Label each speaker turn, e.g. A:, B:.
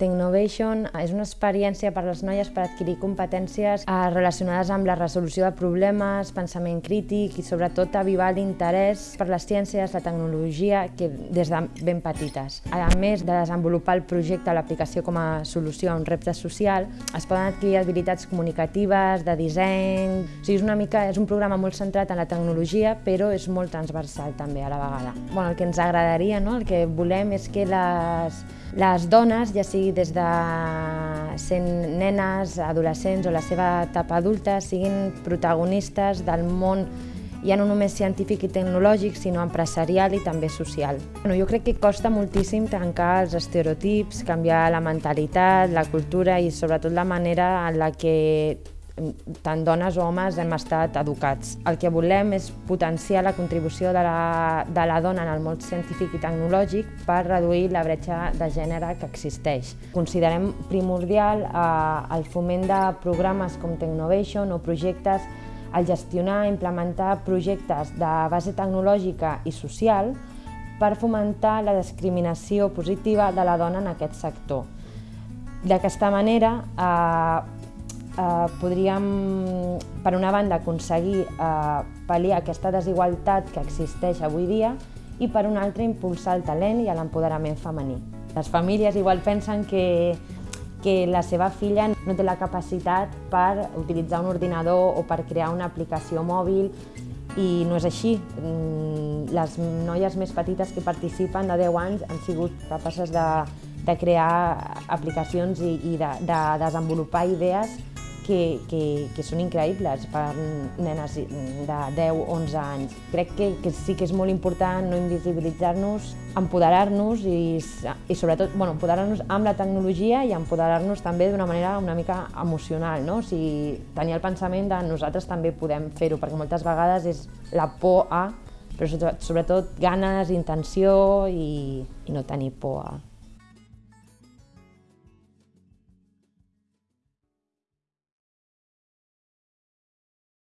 A: Technovation és una experiència per a les noies per adquirir competències eh, relacionades amb la resolució de problemes, pensament crític i sobretot avivar l'interès per les ciències, la tecnologia, que des de ben petites. A més de desenvolupar el projecte l'aplicació com a solució a un repte social, es poden adquirir habilitats comunicatives, de disseny... O sigui, és una mica, és un programa molt centrat en la tecnologia, però és molt transversal també a la vegada. Bueno, el que ens agradaria, no? el que volem és que les, les dones, ja sigui des de sent nenes, adolescents o la seva etapa adulta, siguin protagonistes del món ja no només científic i tecnològic, sinó empresarial i també social. Bueno, jo crec que costa moltíssim trencar els estereotips, canviar la mentalitat, la cultura i sobretot la manera en la que tant dones o homes hem estat educats. El que volem és potenciar la contribució de la, de la dona en el món científic i tecnològic per reduir la bretxa de gènere que existeix. Considerem primordial eh, el foment de programes com Technovation o projectes el gestionar i implementar projectes de base tecnològica i social per fomentar la discriminació positiva de la dona en aquest sector. D'aquesta manera, eh, eh, podríem, per una banda, aconseguir eh, pal·liar aquesta desigualtat que existeix avui dia i per una altra impulsar el talent i l'empoderament femení. Les famílies igual pensen que, que la seva filla no té la capacitat per utilitzar un ordinador o per crear una aplicació mòbil i no és així. Mm, les noies més petites que participen de 10 anys han sigut capaces de, de crear aplicacions i, i de, de desenvolupar idees que, que, que són increïbles per nenes de 10-11 anys. Crec que, que sí que és molt important no invisibilitzar-nos, empoderar-nos i, i sobretot bueno, empoderar-nos amb la tecnologia i empoderar-nos també d'una manera una mica emocional, no? o sigui, tenir el pensament de nosaltres també podem fer-ho, perquè moltes vegades és la por a, però sobretot ganes, intenció i, i no tenir por a.